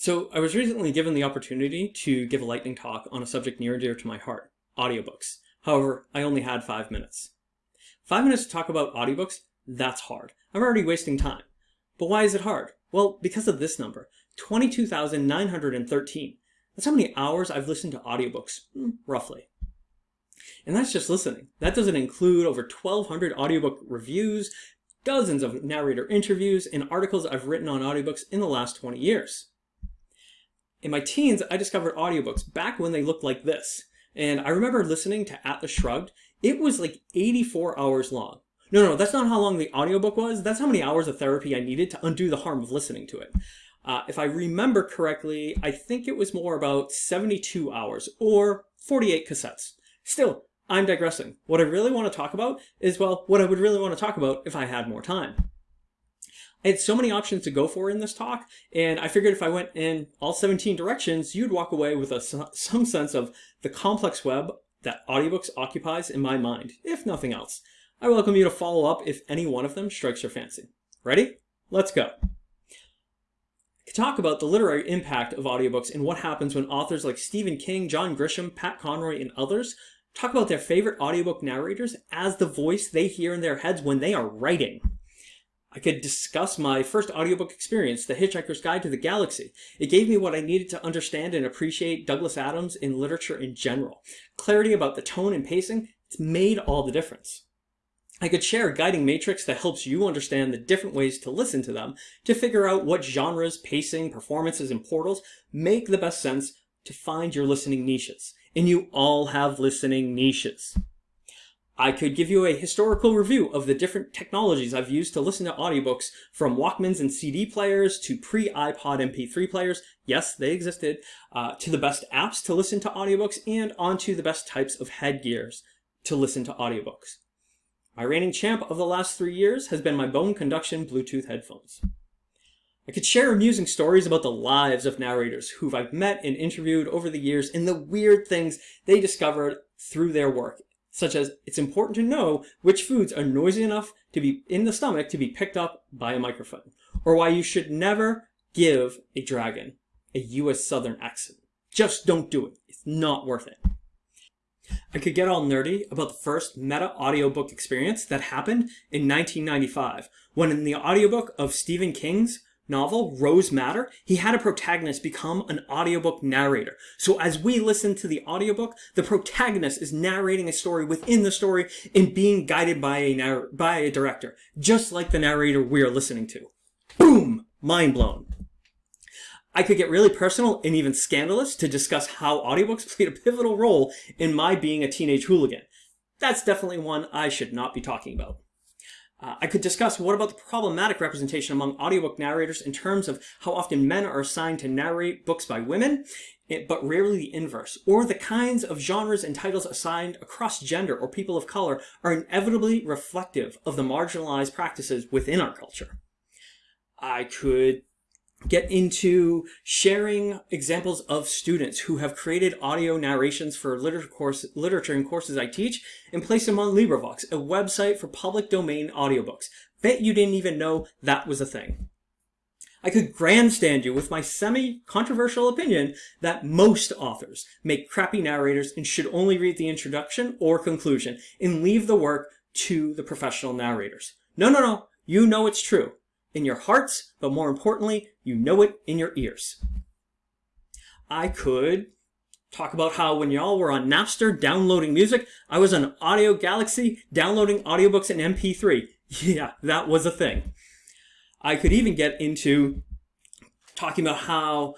So I was recently given the opportunity to give a lightning talk on a subject near and dear to my heart, audiobooks. However, I only had five minutes. Five minutes to talk about audiobooks, that's hard. I'm already wasting time. But why is it hard? Well, because of this number, 22,913. That's how many hours I've listened to audiobooks, hmm, roughly. And that's just listening. That doesn't include over 1,200 audiobook reviews, dozens of narrator interviews, and articles I've written on audiobooks in the last 20 years. In my teens, I discovered audiobooks back when they looked like this. And I remember listening to Atlas Shrugged. It was like 84 hours long. No, no, that's not how long the audiobook was. That's how many hours of therapy I needed to undo the harm of listening to it. Uh, if I remember correctly, I think it was more about 72 hours or 48 cassettes. Still, I'm digressing. What I really want to talk about is, well, what I would really want to talk about if I had more time. I had so many options to go for in this talk, and I figured if I went in all 17 directions, you'd walk away with a, some sense of the complex web that audiobooks occupies in my mind, if nothing else. I welcome you to follow up if any one of them strikes your fancy. Ready? Let's go. To talk about the literary impact of audiobooks and what happens when authors like Stephen King, John Grisham, Pat Conroy, and others talk about their favorite audiobook narrators as the voice they hear in their heads when they are writing. I could discuss my first audiobook experience, The Hitchhiker's Guide to the Galaxy. It gave me what I needed to understand and appreciate Douglas Adams in literature in general. Clarity about the tone and pacing, it's made all the difference. I could share a guiding matrix that helps you understand the different ways to listen to them, to figure out what genres, pacing, performances, and portals make the best sense to find your listening niches. And you all have listening niches. I could give you a historical review of the different technologies I've used to listen to audiobooks from Walkmans and CD players to pre-iPod MP3 players, yes, they existed, uh, to the best apps to listen to audiobooks and onto the best types of headgears to listen to audiobooks. My reigning champ of the last three years has been my bone conduction Bluetooth headphones. I could share amusing stories about the lives of narrators who I've met and interviewed over the years and the weird things they discovered through their work such as it's important to know which foods are noisy enough to be in the stomach to be picked up by a microphone, or why you should never give a dragon a US Southern accent. Just don't do it. It's not worth it. I could get all nerdy about the first meta audiobook experience that happened in 1995, when in the audiobook of Stephen King's novel, Rose Madder, he had a protagonist become an audiobook narrator. So as we listen to the audiobook, the protagonist is narrating a story within the story and being guided by a, by a director, just like the narrator we're listening to. Boom! Mind blown. I could get really personal and even scandalous to discuss how audiobooks played a pivotal role in my being a teenage hooligan. That's definitely one I should not be talking about. Uh, I could discuss what about the problematic representation among audiobook narrators in terms of how often men are assigned to narrate books by women, eh, but rarely the inverse, or the kinds of genres and titles assigned across gender or people of color are inevitably reflective of the marginalized practices within our culture. I could get into sharing examples of students who have created audio narrations for literature, course, literature and courses I teach and place them on LibriVox, a website for public domain audiobooks. Bet you didn't even know that was a thing. I could grandstand you with my semi-controversial opinion that most authors make crappy narrators and should only read the introduction or conclusion and leave the work to the professional narrators. No, no, no. You know it's true in your hearts, but more importantly, you know it in your ears. I could talk about how when y'all were on Napster downloading music, I was on Audio Galaxy downloading audiobooks in MP3. Yeah, that was a thing. I could even get into talking about how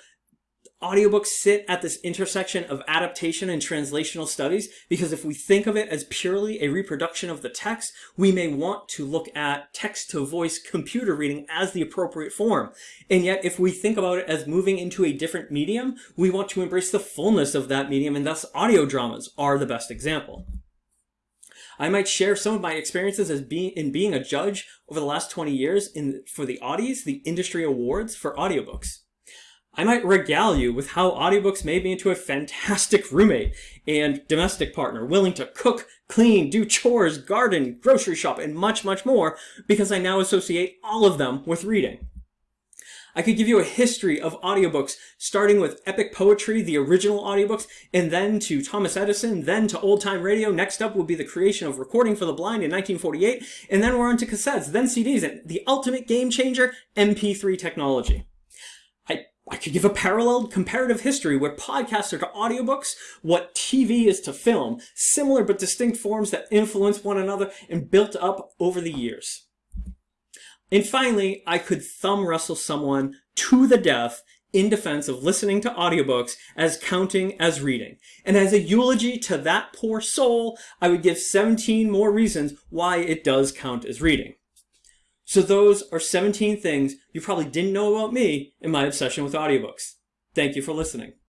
audiobooks sit at this intersection of adaptation and translational studies because if we think of it as purely a reproduction of the text, we may want to look at text-to-voice computer reading as the appropriate form. And yet, if we think about it as moving into a different medium, we want to embrace the fullness of that medium, and thus audio dramas are the best example. I might share some of my experiences as being in being a judge over the last 20 years in for the Audies, the industry awards for audiobooks. I might regale you with how audiobooks made me into a fantastic roommate and domestic partner, willing to cook, clean, do chores, garden, grocery shop, and much, much more because I now associate all of them with reading. I could give you a history of audiobooks, starting with epic poetry, the original audiobooks, and then to Thomas Edison, then to old time radio. Next up would be the creation of recording for the blind in 1948, and then we're on to cassettes, then CDs, and the ultimate game changer, MP3 technology. Could give a parallel comparative history where podcasts are to audiobooks, what TV is to film, similar but distinct forms that influence one another and built up over the years. And finally, I could thumb wrestle someone to the death in defense of listening to audiobooks as counting as reading. And as a eulogy to that poor soul, I would give 17 more reasons why it does count as reading. So those are 17 things you probably didn't know about me and my obsession with audiobooks. Thank you for listening.